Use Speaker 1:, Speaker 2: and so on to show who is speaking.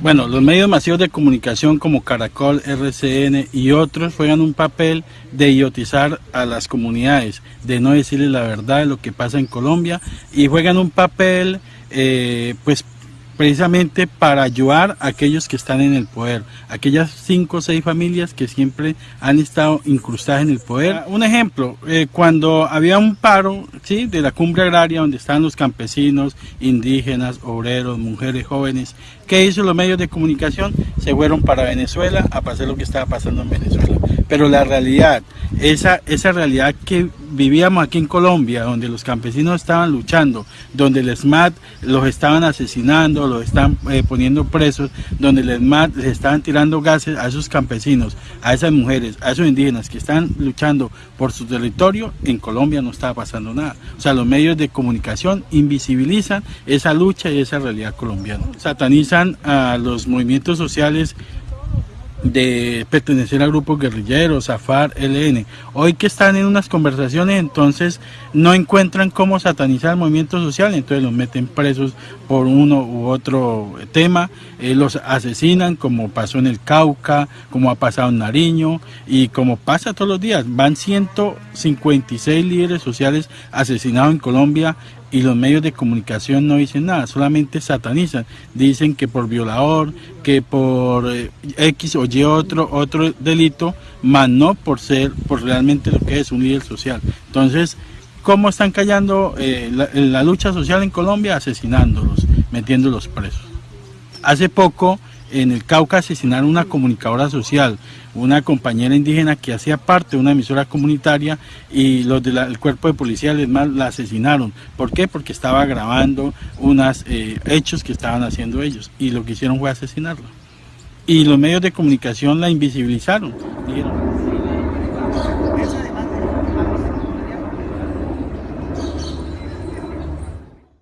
Speaker 1: Bueno, los medios masivos de comunicación como Caracol, RCN y otros juegan un papel de idiotizar a las comunidades, de no decirles la verdad de lo que pasa en Colombia y juegan un papel eh, pues precisamente para ayudar a aquellos que están en el poder, aquellas cinco o seis familias que siempre han estado incrustadas en el poder. Ah, un ejemplo, eh, cuando había un paro ¿sí? de la cumbre agraria donde estaban los campesinos, indígenas, obreros, mujeres, jóvenes, ¿qué hizo los medios de comunicación? Se fueron para Venezuela a pasar lo que estaba pasando en Venezuela. Pero la realidad, esa, esa realidad que vivíamos aquí en Colombia, donde los campesinos estaban luchando, donde el SMAT los estaban asesinando, los están eh, poniendo presos, donde el SMAT les estaban tirando gases a esos campesinos, a esas mujeres, a esos indígenas que están luchando por su territorio, en Colombia no estaba pasando nada. O sea, los medios de comunicación invisibilizan esa lucha y esa realidad colombiana. Satanizan a los movimientos sociales de pertenecer a grupos guerrilleros, a FARC, LN. Hoy que están en unas conversaciones, entonces no encuentran cómo satanizar el movimiento social, entonces los meten presos por uno u otro tema, eh, los asesinan como pasó en el Cauca, como ha pasado en Nariño y como pasa todos los días. Van 156 líderes sociales asesinados en Colombia y los medios de comunicación no dicen nada, solamente satanizan, dicen que por violador, que por eh, X o Y otro, otro delito, más no por ser, por realmente lo que es un líder social. Entonces, ¿cómo están callando eh, la, la lucha social en Colombia? Asesinándolos, metiéndolos presos. Hace poco en el Cauca asesinaron una comunicadora social, una compañera indígena que hacía parte de una emisora comunitaria y los del cuerpo de policía la asesinaron. ¿Por qué? Porque estaba grabando unos eh, hechos que estaban haciendo ellos y lo que hicieron fue asesinarla. Y los medios de comunicación la invisibilizaron. Dijeron,